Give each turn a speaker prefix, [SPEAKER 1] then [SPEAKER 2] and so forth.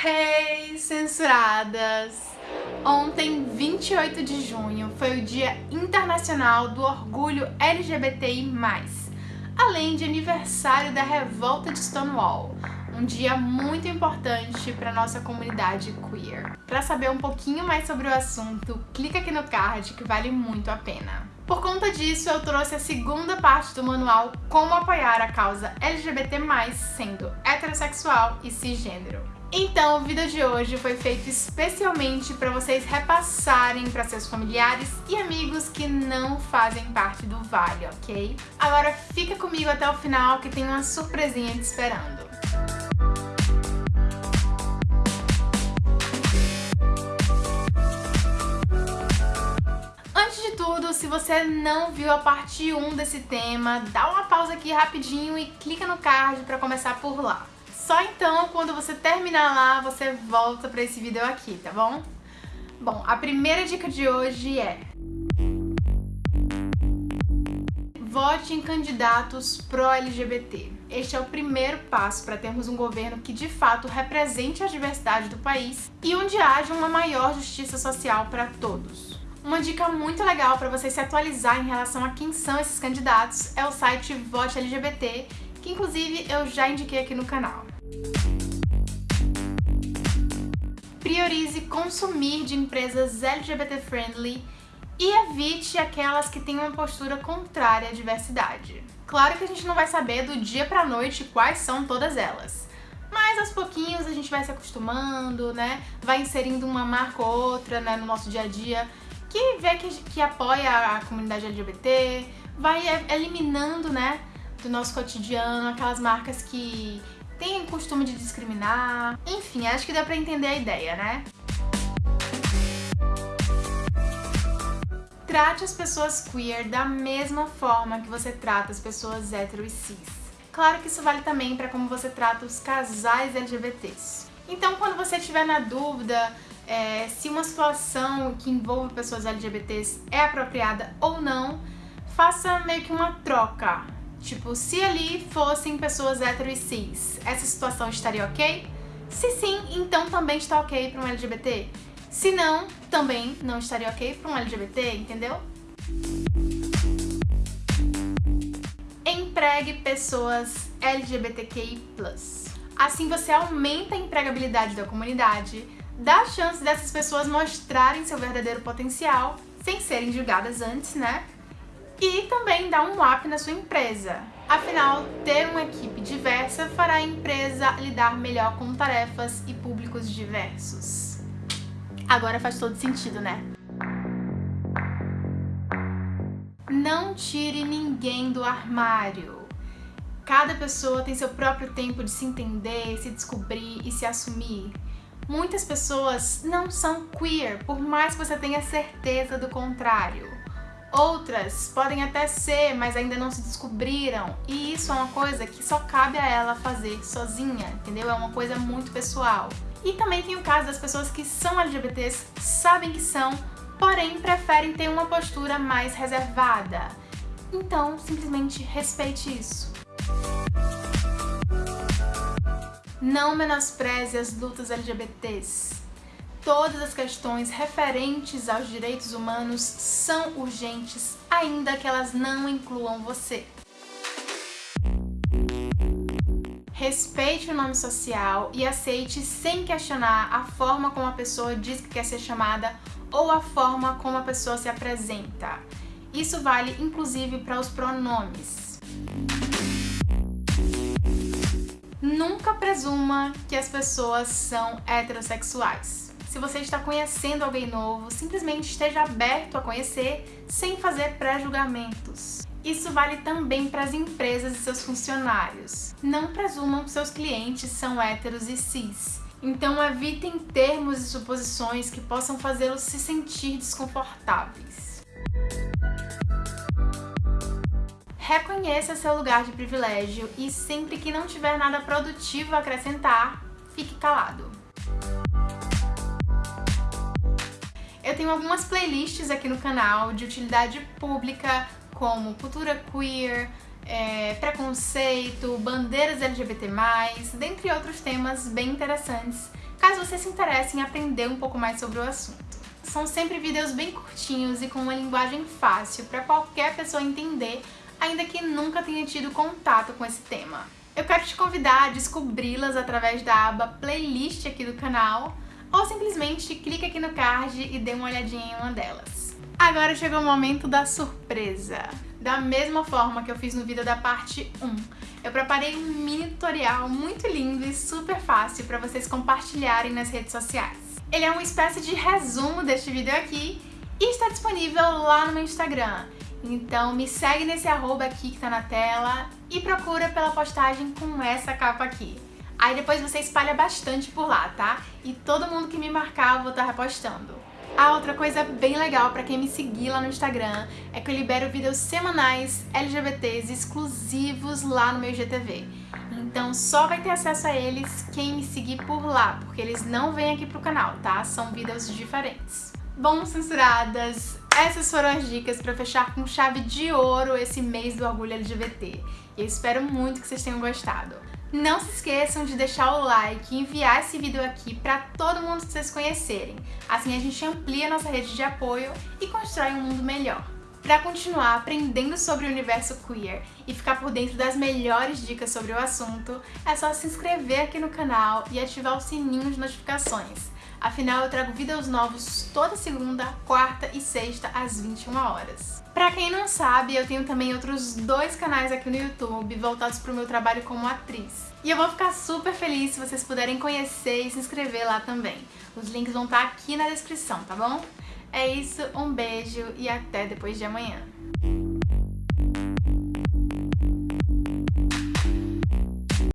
[SPEAKER 1] Hey, censuradas! Ontem, 28 de junho, foi o Dia Internacional do Orgulho LGBTI+, além de aniversário da Revolta de Stonewall, um dia muito importante para nossa comunidade queer. Para saber um pouquinho mais sobre o assunto, clica aqui no card que vale muito a pena. Por conta disso, eu trouxe a segunda parte do manual Como apoiar a causa LGBT+, sendo heterossexual e cisgênero. Então, o vídeo de hoje foi feito especialmente para vocês repassarem para seus familiares e amigos que não fazem parte do Vale, ok? Agora fica comigo até o final que tem uma surpresinha te esperando. Tudo, se você não viu a parte 1 desse tema, dá uma pausa aqui rapidinho e clica no card para começar por lá. Só então, quando você terminar lá, você volta para esse vídeo aqui, tá bom? Bom, a primeira dica de hoje é... Vote em candidatos pró-LGBT. Este é o primeiro passo para termos um governo que de fato represente a diversidade do país e onde haja uma maior justiça social para todos. Uma dica muito legal para você se atualizar em relação a quem são esses candidatos é o site Vote LGBT, que inclusive eu já indiquei aqui no canal. Priorize consumir de empresas LGBT friendly e evite aquelas que têm uma postura contrária à diversidade. Claro que a gente não vai saber do dia pra noite quais são todas elas, mas aos pouquinhos a gente vai se acostumando, né? Vai inserindo uma marca ou outra né, no nosso dia a dia que vê que, que apoia a comunidade LGBT, vai eliminando, né, do nosso cotidiano aquelas marcas que tem costume de discriminar. Enfim, acho que dá pra entender a ideia, né? Trate as pessoas queer da mesma forma que você trata as pessoas hétero e cis. Claro que isso vale também para como você trata os casais LGBTs. Então, quando você estiver na dúvida é, se uma situação que envolve pessoas LGBTs é apropriada ou não, faça meio que uma troca Tipo, se ali fossem pessoas hétero e cis, essa situação estaria ok? Se sim, então também está ok para um LGBT. Se não, também não estaria ok para um LGBT, entendeu? Empregue pessoas LGBTQI+. Assim você aumenta a empregabilidade da comunidade, dá chance dessas pessoas mostrarem seu verdadeiro potencial, sem serem julgadas antes, né? e também dar um up na sua empresa. Afinal, ter uma equipe diversa fará a empresa lidar melhor com tarefas e públicos diversos. Agora faz todo sentido, né? Não tire ninguém do armário. Cada pessoa tem seu próprio tempo de se entender, se descobrir e se assumir. Muitas pessoas não são queer, por mais que você tenha certeza do contrário. Outras podem até ser, mas ainda não se descobriram. E isso é uma coisa que só cabe a ela fazer sozinha, entendeu? É uma coisa muito pessoal. E também tem o caso das pessoas que são LGBTs, sabem que são, porém preferem ter uma postura mais reservada. Então, simplesmente respeite isso. Não menospreze as lutas LGBTs todas as questões referentes aos direitos humanos são urgentes, ainda que elas não incluam você. Respeite o nome social e aceite sem questionar a forma como a pessoa diz que quer ser chamada ou a forma como a pessoa se apresenta. Isso vale inclusive para os pronomes. Nunca presuma que as pessoas são heterossexuais. Se você está conhecendo alguém novo, simplesmente esteja aberto a conhecer sem fazer pré-julgamentos. Isso vale também para as empresas e seus funcionários. Não presumam que seus clientes são héteros e cis. Então evitem termos e suposições que possam fazê-los se sentir desconfortáveis. Reconheça seu lugar de privilégio e sempre que não tiver nada produtivo a acrescentar, fique calado. Eu tenho algumas playlists aqui no canal de utilidade pública, como cultura queer, é, preconceito, bandeiras LGBT+, dentre outros temas bem interessantes caso você se interesse em aprender um pouco mais sobre o assunto. São sempre vídeos bem curtinhos e com uma linguagem fácil para qualquer pessoa entender, ainda que nunca tenha tido contato com esse tema. Eu quero te convidar a descobri-las através da aba playlist aqui do canal, ou simplesmente clique aqui no card e dê uma olhadinha em uma delas. Agora chegou o momento da surpresa. Da mesma forma que eu fiz no vídeo da parte 1, eu preparei um mini tutorial muito lindo e super fácil para vocês compartilharem nas redes sociais. Ele é uma espécie de resumo deste vídeo aqui e está disponível lá no meu Instagram. Então me segue nesse arroba aqui que tá na tela e procura pela postagem com essa capa aqui. Aí depois você espalha bastante por lá, tá? E todo mundo que me marcar eu vou estar tá repostando. A outra coisa bem legal para quem me seguir lá no Instagram é que eu libero vídeos semanais LGBTs exclusivos lá no meu GTV. Então só vai ter acesso a eles quem me seguir por lá, porque eles não vêm aqui pro canal, tá? São vídeos diferentes. Bom, censuradas, essas foram as dicas para fechar com chave de ouro esse mês do orgulho LGBT. E eu espero muito que vocês tenham gostado. Não se esqueçam de deixar o like e enviar esse vídeo aqui para todo mundo que vocês conhecerem. Assim a gente amplia nossa rede de apoio e constrói um mundo melhor. Para continuar aprendendo sobre o universo queer e ficar por dentro das melhores dicas sobre o assunto, é só se inscrever aqui no canal e ativar o sininho de notificações. Afinal, eu trago vídeos novos toda segunda, quarta e sexta às 21 horas. Pra quem não sabe, eu tenho também outros dois canais aqui no YouTube voltados pro meu trabalho como atriz. E eu vou ficar super feliz se vocês puderem conhecer e se inscrever lá também. Os links vão estar aqui na descrição, tá bom? É isso, um beijo e até depois de amanhã.